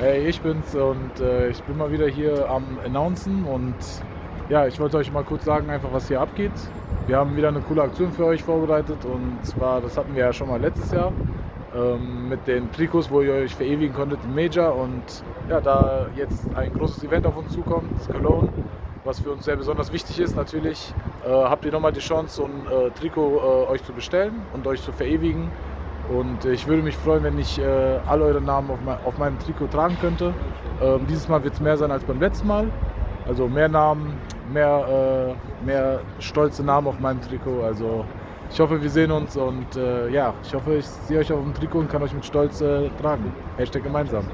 Hey, ich bin's und äh, ich bin mal wieder hier am Announcen und ja, ich wollte euch mal kurz sagen, einfach was hier abgeht. Wir haben wieder eine coole Aktion für euch vorbereitet und zwar, das hatten wir ja schon mal letztes Jahr ähm, mit den Trikots, wo ihr euch verewigen konntet im Major und ja, da jetzt ein großes Event auf uns zukommt, das Cologne, was für uns sehr besonders wichtig ist natürlich, äh, habt ihr nochmal die Chance, so ein äh, Trikot äh, euch zu bestellen und euch zu verewigen. Und ich würde mich freuen, wenn ich äh, alle eure Namen auf, mein, auf, meinem Trikot tragen könnte. Ähm, dieses Mal wird es mehr sein als beim letzten Mal. Also mehr Namen, mehr, äh, mehr stolze Namen auf meinem Trikot. Also ich hoffe, wir sehen uns und äh, ja, ich hoffe, ich sehe euch auf dem Trikot und kann euch mit Stolz äh, tragen. Hashtag gemeinsam.